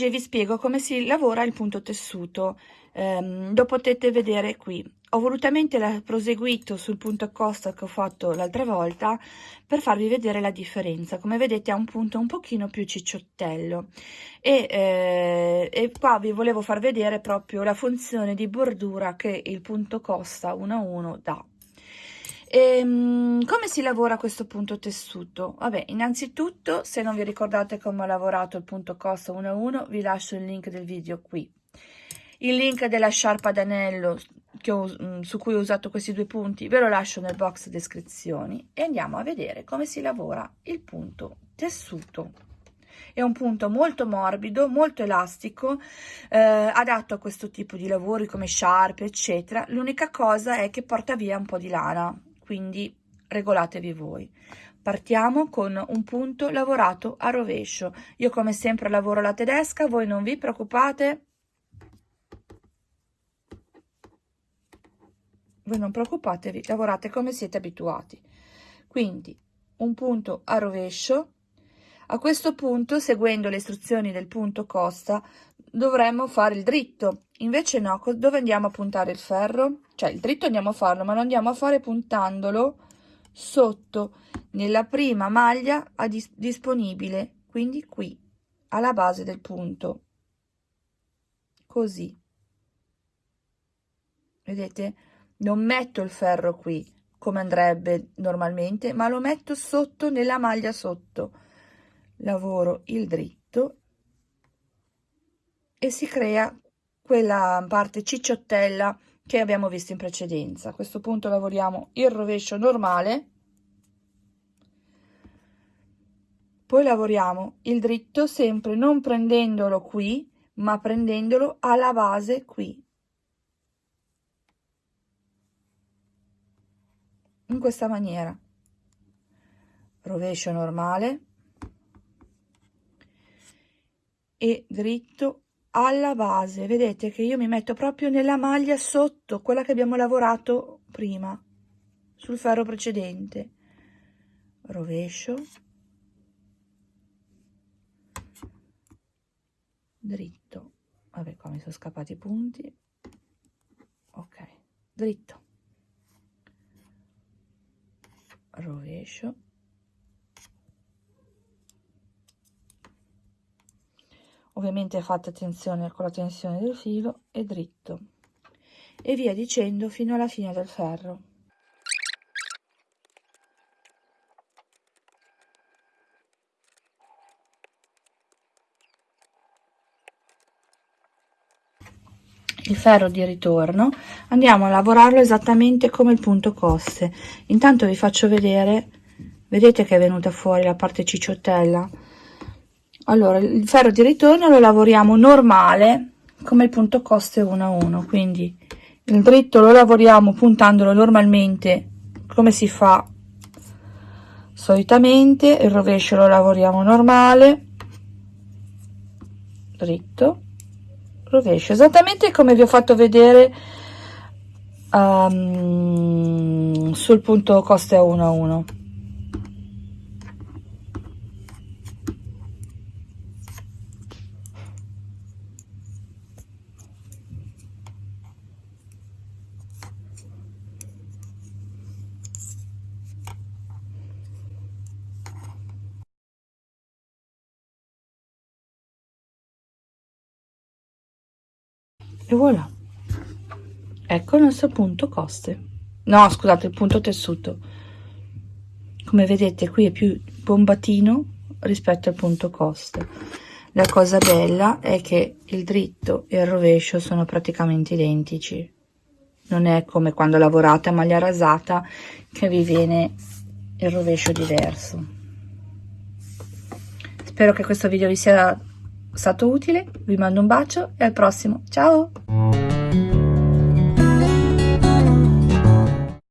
Oggi vi spiego come si lavora il punto tessuto, um, lo potete vedere qui. Ho volutamente proseguito sul punto costa che ho fatto l'altra volta per farvi vedere la differenza. Come vedete ha un punto un pochino più cicciottello e, eh, e qua vi volevo far vedere proprio la funzione di bordura che il punto costa 1 a 1 dà. E, ehm, come si lavora questo punto tessuto? Vabbè, innanzitutto, se non vi ricordate come ho lavorato il punto costa 1 a 1, vi lascio il link del video qui. Il link della sciarpa d'anello mm, su cui ho usato questi due punti ve lo lascio nel box descrizioni e andiamo a vedere come si lavora il punto tessuto. È un punto molto morbido, molto elastico, eh, adatto a questo tipo di lavori come sciarpe, eccetera. L'unica cosa è che porta via un po' di lana, quindi regolatevi voi. Partiamo con un punto lavorato a rovescio. Io come sempre lavoro la tedesca, voi non vi preoccupate. Voi non preoccupatevi, lavorate come siete abituati. Quindi un punto a rovescio. A questo punto, seguendo le istruzioni del punto costa, dovremmo fare il dritto. Invece no, dove andiamo a puntare il ferro? Cioè il dritto andiamo a farlo, ma lo andiamo a fare puntandolo sotto nella prima maglia dis disponibile, quindi qui, alla base del punto. Così. Vedete? Non metto il ferro qui, come andrebbe normalmente, ma lo metto sotto nella maglia sotto. Lavoro il dritto e si crea quella parte cicciottella che abbiamo visto in precedenza. A questo punto lavoriamo il rovescio normale, poi lavoriamo il dritto sempre non prendendolo qui, ma prendendolo alla base qui. In questa maniera. Rovescio normale e dritto alla base. Vedete che io mi metto proprio nella maglia sotto quella che abbiamo lavorato prima sul ferro precedente. Rovescio. Dritto. Vabbè qua mi sono scappati i punti. Ok dritto. Rovescio ovviamente fate attenzione con la tensione del filo e dritto. E via dicendo fino alla fine del ferro. Il ferro di ritorno. Andiamo a lavorarlo esattamente come il punto coste. Intanto vi faccio vedere. Vedete che è venuta fuori la parte cicciottella allora il ferro di ritorno lo lavoriamo normale come il punto coste 1 a 1 quindi il dritto lo lavoriamo puntandolo normalmente come si fa solitamente il rovescio lo lavoriamo normale dritto rovescio esattamente come vi ho fatto vedere um, sul punto coste 1 a 1 e voilà. Ecco il nostro punto coste. No scusate il punto tessuto. Come vedete qui è più bombatino rispetto al punto coste. La cosa bella è che il dritto e il rovescio sono praticamente identici. Non è come quando lavorate a maglia rasata che vi viene il rovescio diverso. Spero che questo video vi sia stato utile, vi mando un bacio e al prossimo, ciao!